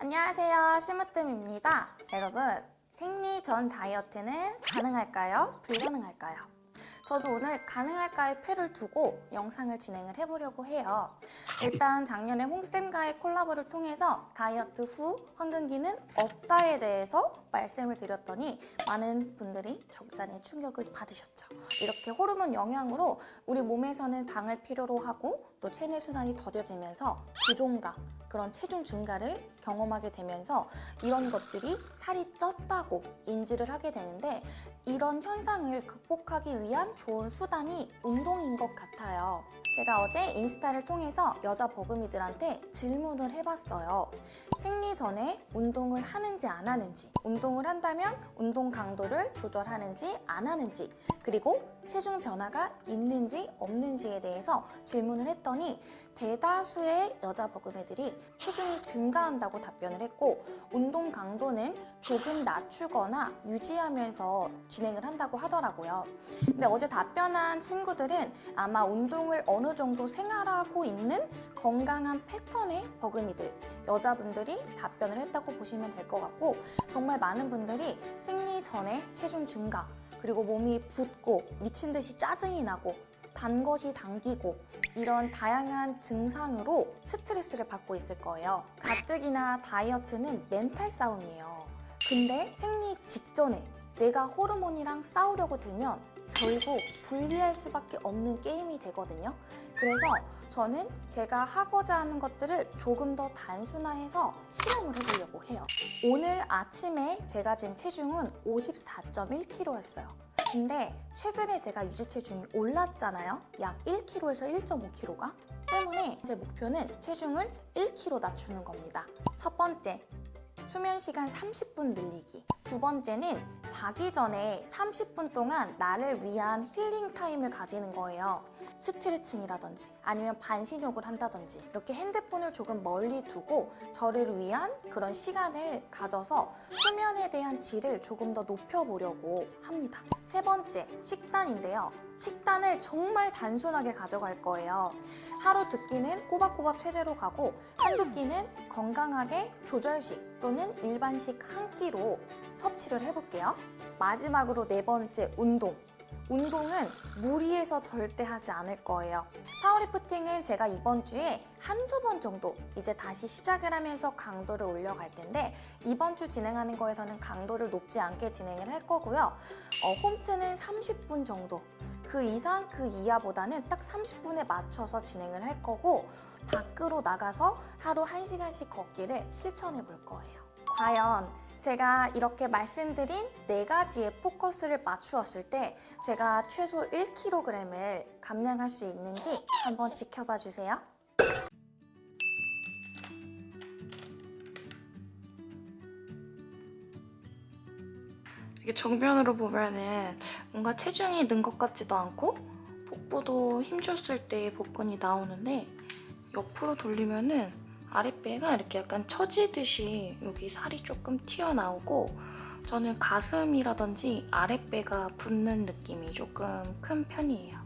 안녕하세요 심으뜸입니다 여러분 생리 전 다이어트는 가능할까요? 불가능할까요? 저도 오늘 가능할까의 패를 두고 영상을 진행을 해보려고 해요. 일단 작년에 홍쌤과의 콜라보를 통해서 다이어트 후 황금기는 없다에 대해서 말씀을 드렸더니 많은 분들이 적잖이 충격을 받으셨죠. 이렇게 호르몬 영향으로 우리 몸에서는 당을 필요로 하고 또 체내 순환이 더뎌지면서 부종가 그런 체중 증가를 경험하게 되면서 이런 것들이 살이 쪘다고 인지를 하게 되는데 이런 현상을 극복하기 위한 좋은 수단이 운동인 것 같아요. 제가 어제 인스타를 통해서 여자 버금이들한테 질문을 해봤어요. 생리 전에 운동을 하는지 안 하는지, 운동을 한다면 운동 강도를 조절하는지 안 하는지, 그리고 체중 변화가 있는지 없는지에 대해서 질문을 했더니 대다수의 여자 버금이들이 체중이 증가한다고 답변을 했고 운동 강도는 조금 낮추거나 유지하면서 진행을 한다고 하더라고요. 근데 어제 답변한 친구들은 아마 운동을 어느 정도 생활하고 있는 건강한 패턴의 버금이들 여자분들이 답변을 했다고 보시면 될 것 같고 정말 많은 분들이 생리 전에 체중 증가 그리고 몸이 붓고 미친 듯이 짜증이 나고 단 것이 당기고 이런 다양한 증상으로 스트레스를 받고 있을 거예요. 가뜩이나 다이어트는 멘탈 싸움이에요. 근데 생리 직전에 내가 호르몬이랑 싸우려고 들면 결국 불리할 수밖에 없는 게임이 되거든요. 그래서 저는 제가 하고자 하는 것들을 조금 더 단순화해서 실험을 해보려고 해요. 오늘 아침에 제가 잰 체중은 54.1kg였어요. 근데 최근에 제가 유지 체중이 올랐잖아요. 약 1kg에서 1.5kg가. 때문에 제 목표는 체중을 1kg 낮추는 겁니다. 첫 번째, 수면 시간 30분 늘리기. 두 번째는 자기 전에 30분 동안 나를 위한 힐링 타임을 가지는 거예요. 스트레칭이라든지 아니면 반신욕을 한다든지 이렇게 핸드폰을 조금 멀리 두고 저를 위한 그런 시간을 가져서 수면에 대한 질을 조금 더 높여보려고 합니다. 세 번째, 식단인데요. 식단을 정말 단순하게 가져갈 거예요. 하루 두 끼는 꼬박꼬박 체제로 가고 한두 끼는 건강하게 조절식 또는 일반식 한 끼로 섭취를 해볼게요. 마지막으로 네 번째, 운동. 운동은 무리해서 절대 하지 않을 거예요. 파워리프팅은 제가 이번 주에 한두 번 정도 이제 다시 시작을 하면서 강도를 올려갈 텐데 이번 주 진행하는 거에서는 강도를 높지 않게 진행을 할 거고요. 어, 홈트는 30분 정도 그 이상 그 이하보다는 딱 30분에 맞춰서 진행을 할 거고 밖으로 나가서 하루 1시간씩 걷기를 실천해 볼 거예요. 과연 제가 이렇게 말씀드린 네 가지의 포커스를 맞추었을 때 제가 최소 1kg을 감량할 수 있는지 한번 지켜봐 주세요. 이게 정면으로 보면은 뭔가 체중이 는 것 같지도 않고 복부도 힘 줬을 때 복근이 나오는데 옆으로 돌리면은 아랫배가 이렇게 약간 처지듯이 여기 살이 조금 튀어나오고 저는 가슴이라든지 아랫배가 붓는 느낌이 조금 큰 편이에요.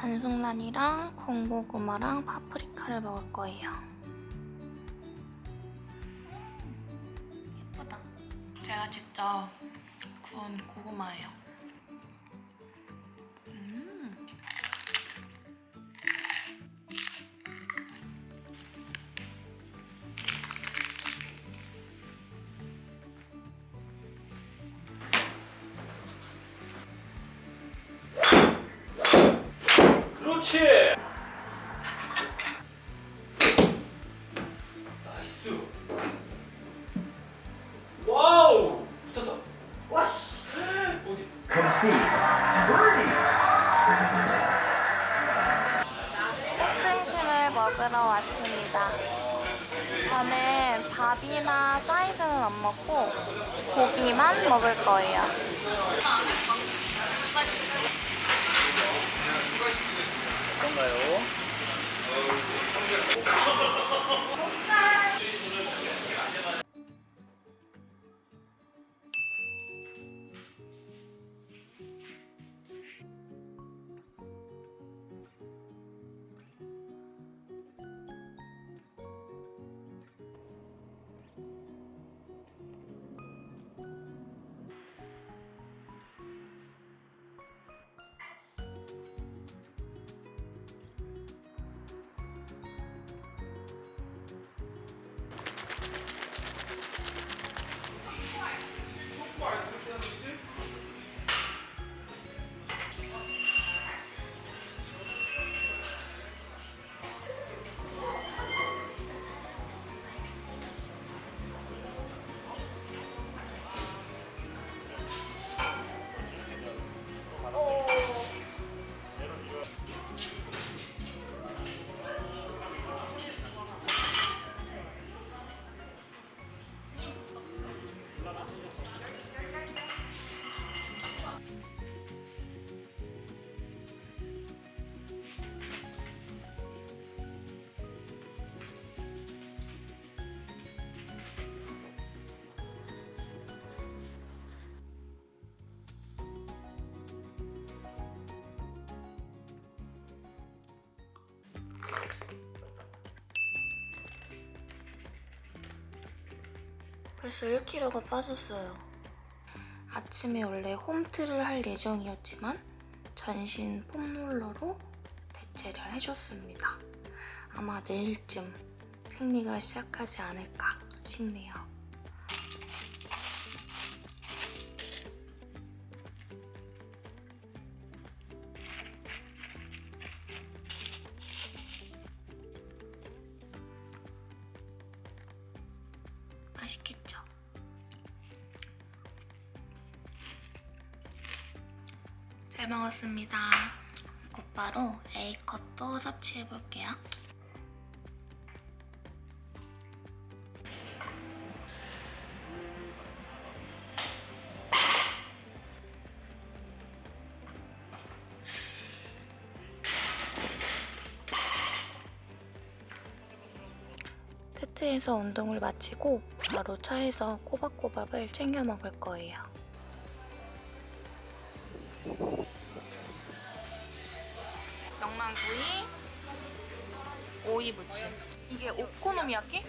반숙란이랑 군고구마랑 파프리카를 먹을 거예요. 예쁘다. 제가 직접 구운 고구마예요 그렇지. Nice. Wow. 붙었다. 와씨. 어디? 등심을 먹으러 왔습니다. 저는 밥이나 사이드는 안 먹고 고기만 먹을 거예요. 뭐 그런가요? 벌써 1kg가 빠졌어요. 아침에 원래 홈트를 할 예정이었지만 전신 폼롤러로 대체를 해줬습니다. 아마 내일쯤 생리가 시작하지 않을까 싶네요. 맛있겠죠? 잘 먹었습니다. 곧바로 A컷도 섭취해볼게요. 테트에서 운동을 마치고 바로 차에서 꼬박꼬박을 챙겨 먹을 거예요. 오이 무침. 이게 오코노미야키?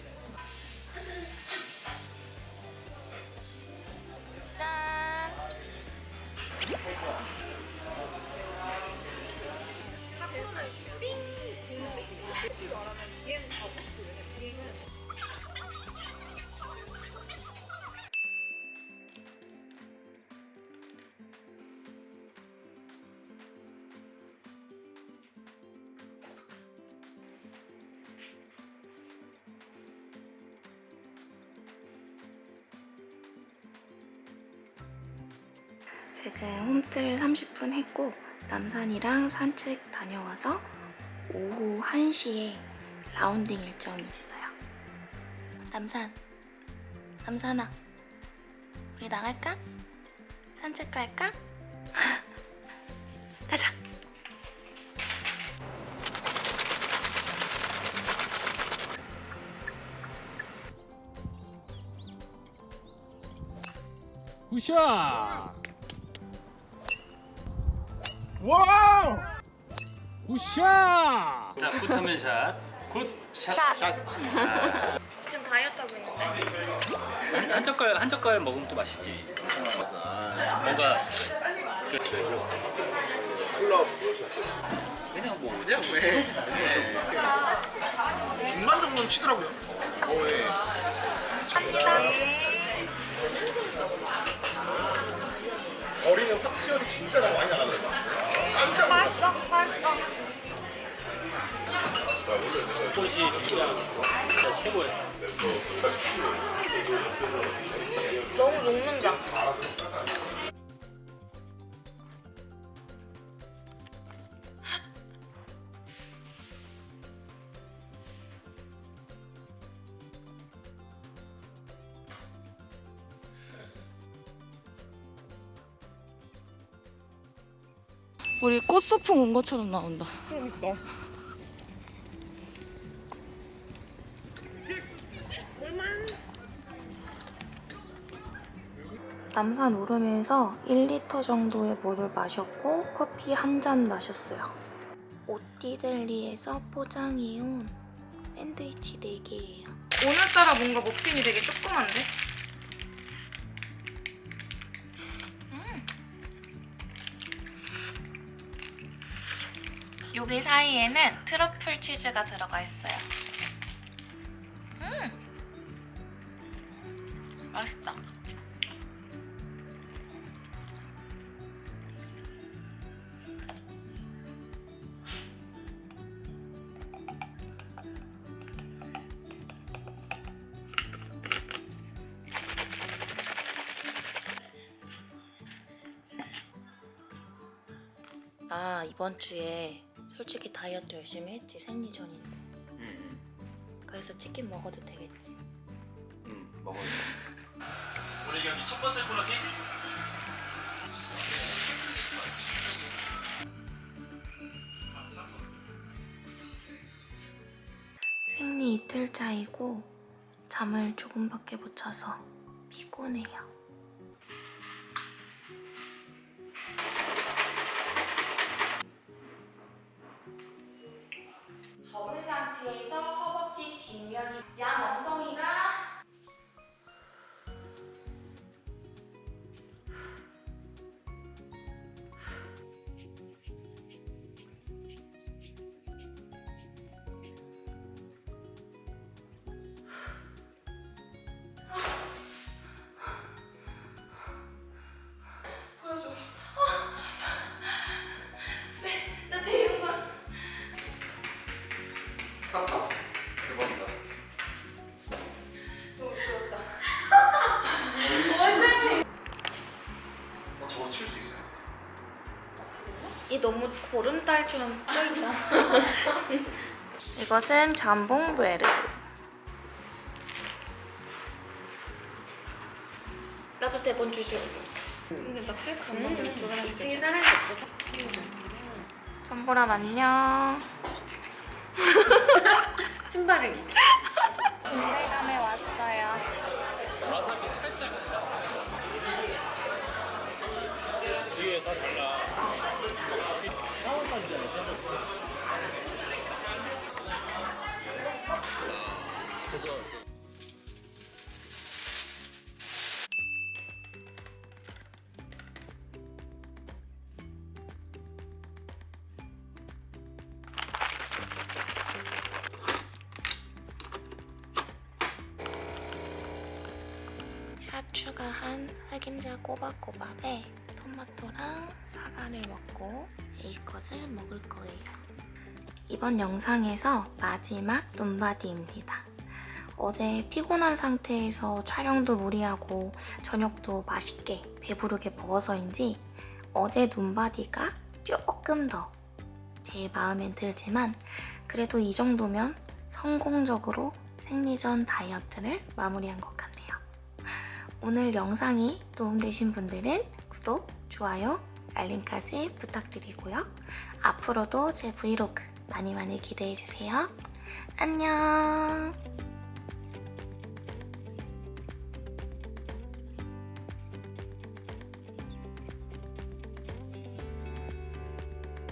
지금 홈트를 30분 했고 남산이랑 산책 다녀와서 오후 1시에 라운딩 일정이 있어요. 남산, 남산아, 우리 나갈까? 산책 갈까? 가자. 굿샷! 와우! 굿샷! 자, 굿하면 샷. 굿. 샷. 샷. 좀 다이어트 하고 있는데. 한, 한 젓갈 한 젓갈 먹으면 또 맛있지. 뭔가 그, 클럽? 그냥 뭐 그냥 왜? 중간 정도는 치더라고요. 어, 예. 거리는 확실히 진짜 나 많이 나가더라고. 깜짝 놀랐어. 꽃이 진짜, 진짜 최고야. 너무 녹는다. 우리 꽃소풍 온 것처럼 나온다. 그러니까. 남산 오르면서 1리터 정도의 물을 마셨고 커피 한 잔 마셨어요. 오띠젤리에서 포장해온 샌드위치 4개예요. 오늘따라 뭔가 머핀이 되게 조그만데? 여기 사이에는 트러플 치즈가 들어가 있어요. 음! 맛있다. 나 이번 주에 솔직히 다이어트 열심히 했지 생리 전인데 음, 그래서 치킨 먹어도 되겠지 음, 먹어요. 우리 경기 첫 번째 코너킥. 생리 이틀 차이고 잠을 조금밖에 못 자서 피곤해요 접은 상태에서 허벅지 뒷면이 양 너무 보름달처럼 떠있다. 이것은 잠봉 브레드. 나도 대본 주죠. 근데 나 크레크 안 만들어 줘가지고. 2층에 사람이 없어서. 전보람 안녕. 신바르기. 진대감에 왔어요. 와사비 살짝 뒤에 다 달라 샷 추가한 흑임자 꼬박꼬박에 토마토랑 사과를 먹고 A컷을 먹을 거예요. 이번 영상에서 마지막 눈바디입니다. 어제 피곤한 상태에서 촬영도 무리하고 저녁도 맛있게 배부르게 먹어서인지 어제 눈바디가 조금 더 제 마음엔 들지만 그래도 이 정도면 성공적으로 생리전 다이어트를 마무리한 것 같네요. 오늘 영상이 도움되신 분들은 구독, 좋아요, 알림까지 부탁드리고요. 앞으로도 제 브이로그 많이 많이 기대해주세요. 안녕!